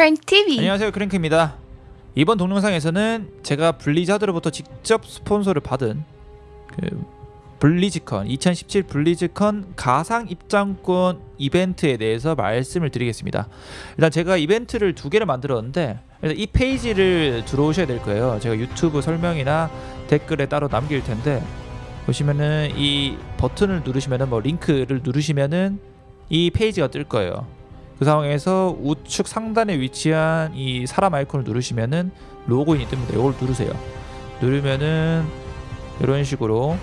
크랭 TV. 안녕하세요 크랭크입니다. 이번 동영상에서는 제가 블리자드로부터 직접 스폰서를 받은 그 블리즈컨 2017 블리즈컨 가상 입장권 이벤트에 대해서 말씀을 드리겠습니다. 일단 제가 이벤트를 두 개를 만들었는데 일단 이 페이지를 들어오셔야 될 거예요. 제가 유튜브 설명이나 댓글에 따로 남길 텐데 보시면은 이 버튼을 누르시면은 뭐 링크를 누르시면은 이 페이지가 뜰 거예요 그 상황에서 우측 상단에 위치한 이 사람 아이콘을 누르시면은 로그인이 뜹니다. 이걸 누르세요. 누르면은 이런 식으로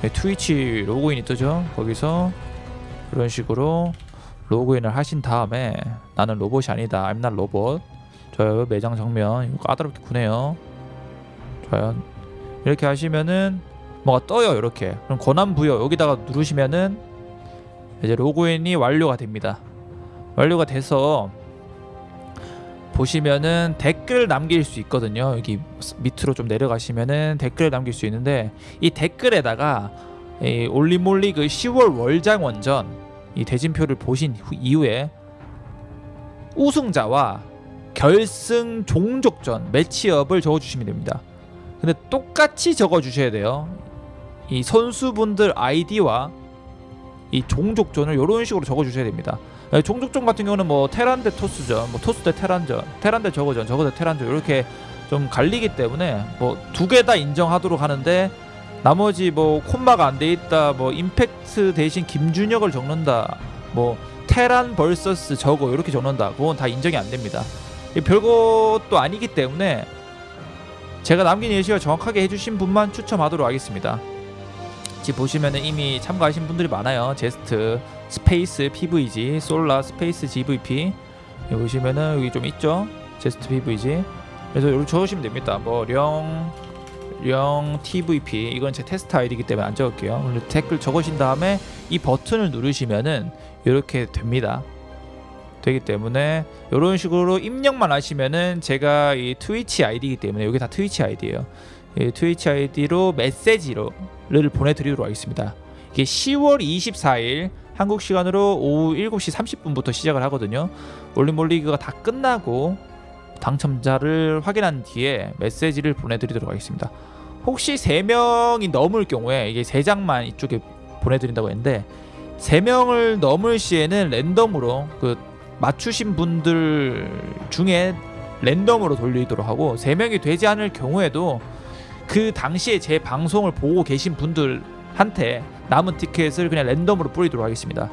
네, 트위치 로그인이 뜨죠. 거기서 이런 식으로 로그인을 하신 다음에 나는 로봇이 아니다. I'm not 로봇. 좋아요. 매장 정면 이거 까다롭게 구네요. 좋아요. 이렇게 하시면은 뭐가 떠요. 이렇게. 그럼 권한 부여 여기다가 누르시면은 이제 로그인이 완료가 됩니다. 완료가 돼서 보시면은 댓글 남길 수 있거든요. 여기 밑으로 좀 내려가시면은 댓글 남길 수 있는데 이 댓글에다가 이 올리몰리그 10월 월장 원전 이 대진표를 보신 후- 이후에 우승자와 결승 종족전 매치업을 적어주시면 됩니다. 근데 똑같이 적어주셔야 돼요. 이 선수분들 아이디와 이 종족전을 이런 식으로 적어주셔야 됩니다. 네, 종족전 같은 경우는 뭐 테란 대 토스전, 뭐 토스 대 테란전, 테란 대 저거전, 저거 대 테란전 이렇게 좀 갈리기 때문에 뭐 두 개 다 인정하도록 하는데 나머지 뭐 콤마가 안 돼 있다, 뭐 임팩트 대신 김준혁을 적는다, 뭐 테란 vs 저거 이렇게 적는다, 그건 다 인정이 안 됩니다. 이 별것도 아니기 때문에 제가 남긴 예시를 정확하게 해주신 분만 추첨하도록 하겠습니다. 지금 보시면은 이미 참가하신 분들이 많아요. 제스트, 스페이스 PVG, 솔라, 스페이스 GVP 여기 보시면은 여기 좀 있죠. 제스트 PVG. 그래서 여기 적으시면 됩니다. 뭐령 령 TVP 이건 제 테스트 아이디이기 때문에 안 적을게요. 그리고 댓글 적으신 다음에 이 버튼을 누르시면은 이렇게 됩니다. 되기 때문에 이런 식으로 입력만 하시면은 제가 이 트위치 아이디이기 때문에 여기 다 트위치 아이디예요. 이 트위치 아이디로 메시지로를 보내드리도록 하겠습니다. 이게 10월 24일 한국 시간으로 오후 7시 30분부터 시작을 하거든요. 올림몰리그가 다 끝나고 당첨자를 확인한 뒤에 메시지를 보내드리도록 하겠습니다. 혹시 3명이 넘을 경우에 이게 3장만 이쪽에 보내드린다고 했는데 3명을 넘을 시에는 랜덤으로 그 맞추신 분들 중에 랜덤으로 돌리도록 하고 3명이 되지 않을 경우에도 그 당시에 제 방송을 보고 계신 분들 한테 남은 티켓을 그냥 랜덤으로 뿌리도록 하겠습니다.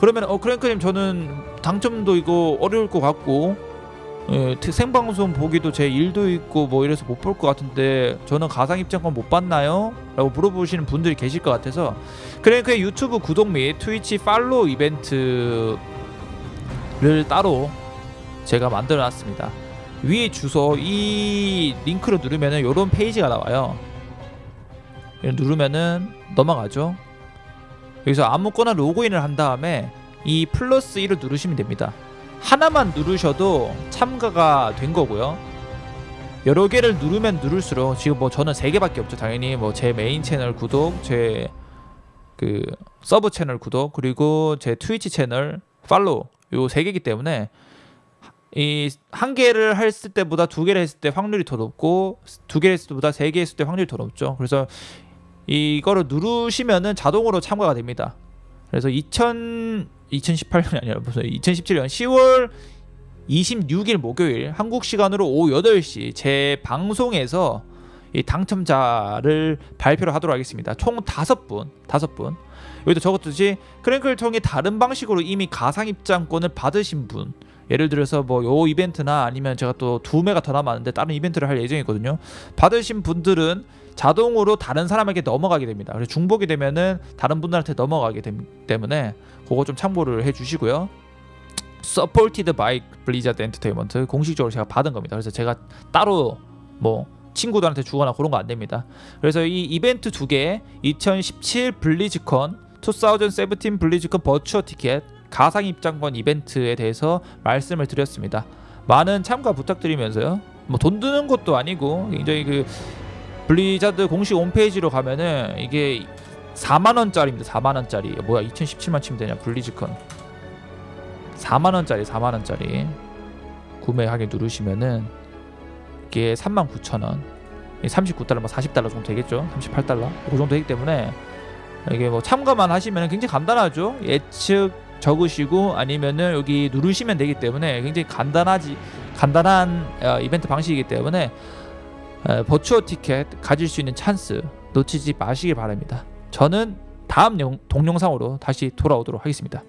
그러면 어 크랭크님 저는 당첨도 이거 어려울 것 같고 예, 트- 생방송 보기도 제 일도 있고 뭐 이래서 못 볼 것 같은데 저는 가상 입장권 못 받나요? 라고 물어보시는 분들이 계실 것 같아서 크랭크의 유튜브 구독 및 트위치 팔로우 이벤트를 따로 제가 만들어 놨습니다. 위에 주소 이 링크를 누르면은 이런 페이지가 나와요. 누르면은 넘어가죠. 여기서 아무거나 로그인을 한 다음에 이 플러스 1을 누르시면 됩니다. 하나만 누르셔도 참가가 된 거고요. 여러 개를 누르면 누를수록 지금 뭐 저는 세 개밖에 없죠. 당연히 뭐 제 메인 채널 구독, 제 그 서브 채널 구독 그리고 제 트위치 채널 팔로우 요 세 개이기 때문에 이 한 개를 했을 때보다 두 개를 했을 때 확률이 더 높고 두 개를 했을 때보다 세 개 했을 때 확률이 더 높죠. 그래서 이거를 누르시면은 자동으로 참가가 됩니다. 그래서 2000 2018년이 아니라 무슨 2017년 10월 26일 목요일 한국 시간으로 오후 8시 제 방송에서 이 당첨자를 발표를 하도록 하겠습니다. 총 다섯 분, 다섯 분. 여기도 적었듯이 크랭크를 통해 다른 방식으로 이미 가상 입장권을 받으신 분, 예를 들어서 뭐 요 이벤트나 아니면 제가 또 두 매가 더 남았는데 다른 이벤트를 할 예정이거든요. 받으신 분들은 자동으로 다른 사람에게 넘어가게 됩니다. 그래서 중복이 되면은 다른 분들한테 넘어가게 되기 때문에 그거 좀 참고를 해주시고요. Supported by Blizzard Entertainment 공식적으로 제가 받은 겁니다. 그래서 제가 따로 뭐 친구들한테 주거나 그런 거 안 됩니다. 그래서 이 이벤트 두 개, 2017 블리즈컨, 2017 블리즈컨 virtual ticket 가상 입장권 이벤트에 대해서 말씀을 드렸습니다. 많은 참가 부탁드리면서요. 뭐 돈 드는 것도 아니고 굉장히 그 블리자드 공식 홈페이지로 가면은 이게 4만 원짜리입니다. 4만 원짜리. 뭐야 2017만 치면 되냐 블리즈컨. 4만 원짜리 4만 원짜리. 구매하기 누르시면은 이게 39,000원 39달러 뭐 40달러 정도 되겠죠 38달러 그 정도 되기 때문에 이게 뭐 참가만 하시면 굉장히 간단하죠 예측 적으시고 아니면은 여기 누르시면 되기 때문에 굉장히 간단하지 간단한 어, 이벤트 방식이기 때문에 어, 버추어 티켓 가질 수 있는 찬스 놓치지 마시길 바랍니다. 저는 다음 영- 동영상으로 다시 돌아오도록 하겠습니다